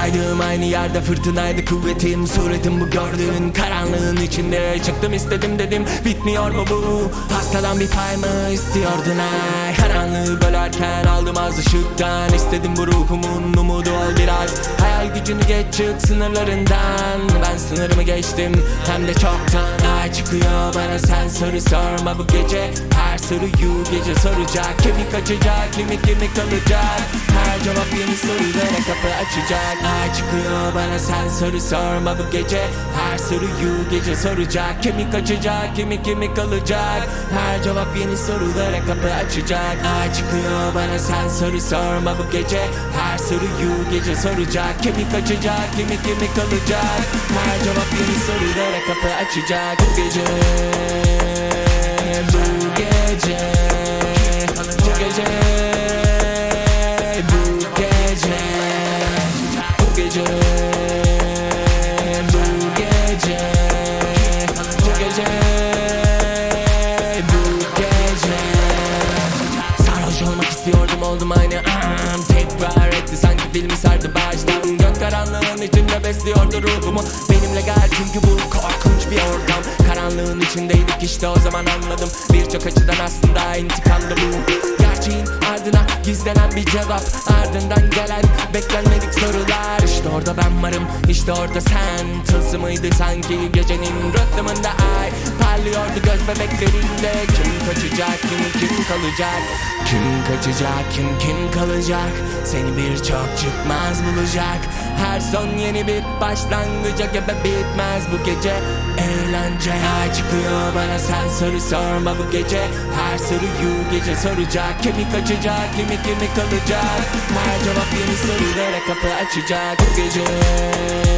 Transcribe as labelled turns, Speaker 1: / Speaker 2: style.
Speaker 1: Saydığım aynı yerde fırtınaydı kuvvetim. Suretim bu gördüğün karanlığın içinde. Çıktım istedim dedim bitmiyor mu bu? Hastadan bir pay mı istiyordun ay? Karanlığı bölerken aldım az ışıktan. İstedim bu ruhumun umudu ol biraz. Hayal gücünü geç çık sınırlarından. Ben sınırımı geçtim hem de çoktan. Ay çıkıyor bana sen soru sorma. Bu gece Her soruyu gece soracak. Kimi kaçacak kimi kimi kalacak. Her cevap yeni sorulara kapı açacak Ay çıkıyor bana sen soru sorma. Bu gece Her soruyu gece soracak. Kimi kaçacak kimi kimi kalacak. Her cevap yeni sorulara kapı açacak. Ay çıkıyor bana sen soru sorma. Bu gece Her soruyu gece soracak. Kimi kaçacak kimi kimi kalacak. Her cevap yeni sorulara kapı açacak. Bu gece Bu gece oldum aynı an. Tekrar etti sanki filmi sardı baştan. Gök karanlığın içinde besliyordu ruhumu. Benimle gel çünkü bu korkunç bir ortam. Karanlığın içindeydik işte o zaman anladım. Birçok açıdan aslında intikamdı bu. Gerçeğin ardına gizlenen bir cevap. Ardından gelen beklenmedik sorular Orada ben varım. İşte orada sen. Tılsımıydı sanki gecenin rıhtımında ay Parlıyordu göz bebeklerinde. Kim kaçacak kim kim kalacak? Kim kaçacak kim kim kalacak? Seni birçok çıkmaz bulacak. Her son yeni bir başlangıca gebe bitmez. Bu gece Eğlence ay çıkıyor bana. Sen soru sorma bu gece. Her soruyu gece soracak. Kimi kaçacak kimi kimi kalacak. Her cevap yeni sorulara kapı açacak Bu gece